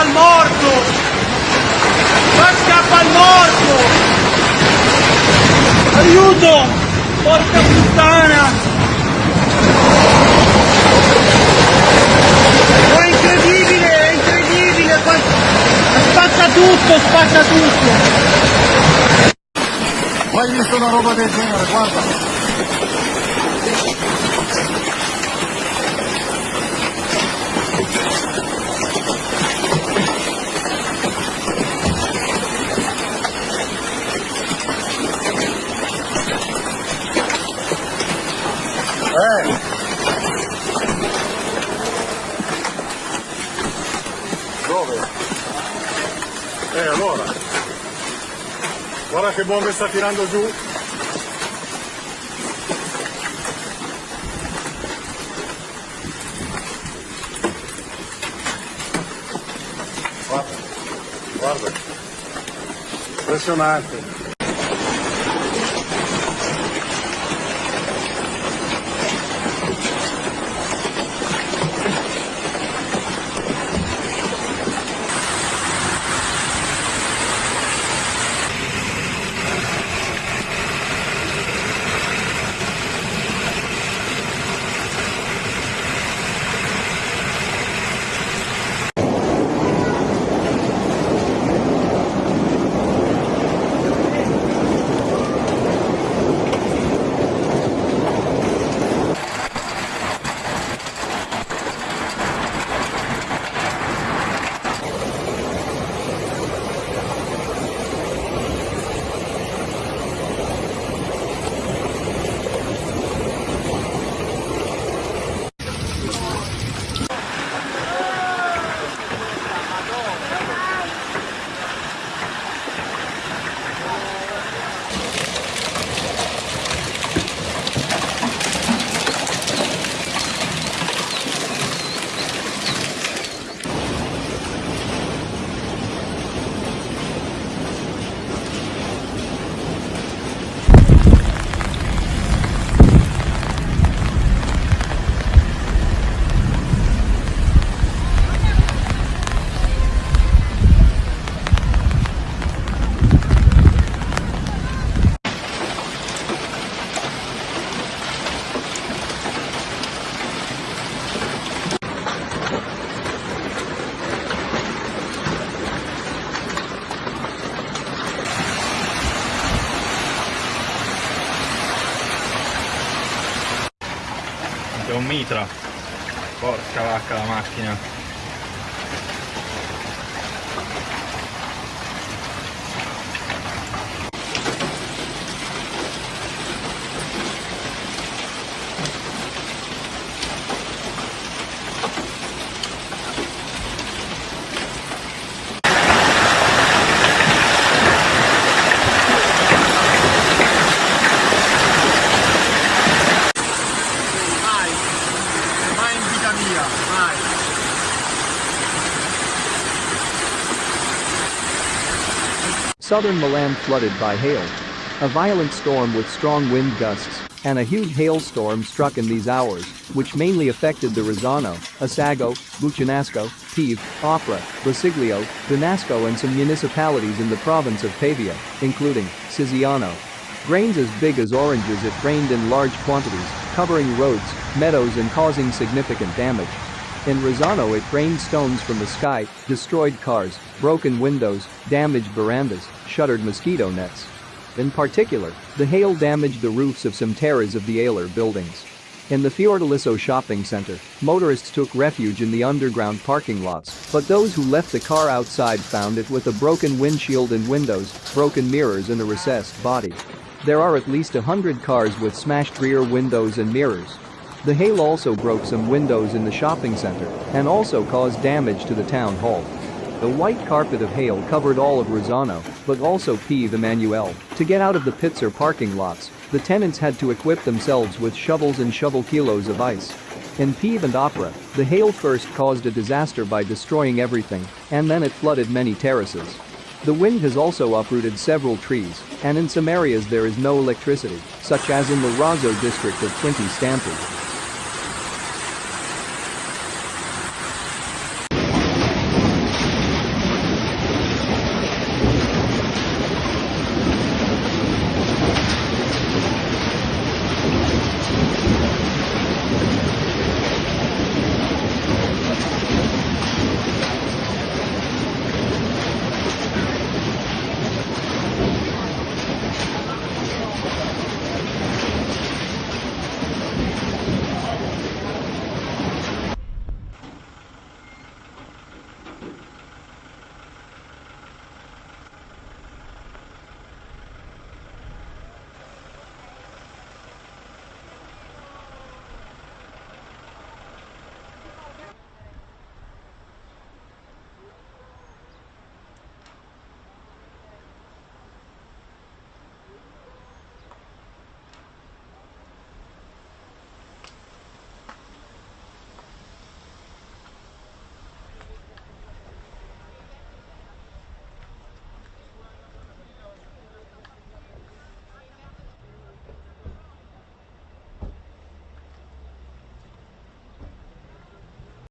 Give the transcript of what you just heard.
scappa il morto! Qua scappa il morto! Aiuto! Porca puttana! È incredibile, è incredibile! Spacca tutto, spacca tutto! Mai visto una roba del genere, guarda. Eh allora. Guarda che bombe sta tirando giù. Guarda, guarda. Impressionante. C'è un mitra. Porca vacca la macchina. Southern Milan flooded by hail. A violent storm with strong wind gusts and a huge hailstorm struck in these hours, which mainly affected the Rozzano, Assago, Buccinasco, Pieve, Opera, Rosiglio, Donasco and some municipalities in the province of Pavia, including Siziano. Grains as big as oranges it rained in large quantities, covering roads, meadows and causing significant damage. In Rozzano it rained stones from the sky, destroyed cars, broken windows, damaged verandas, shuttered mosquito nets. In particular, the hail damaged the roofs of some terraces of the Aler buildings. In the Fiordaliso shopping center, motorists took refuge in the underground parking lots, but those who left the car outside found it with a broken windshield and windows, broken mirrors and a recessed body. There are at least a hundred cars with smashed rear windows and mirrors. The hail also broke some windows in the shopping center and also caused damage to the town hall. The white carpet of hail covered all of Rozzano, but also Pieve Emanuele. To get out of the pits or parking lots, the tenants had to equip themselves with shovels and shovel kilos of ice. In Pieve and Opera, the hail first caused a disaster by destroying everything, and then it flooded many terraces. The wind has also uprooted several trees, and in some areas there is no electricity, such as in the Razo district of Quinto Stampi.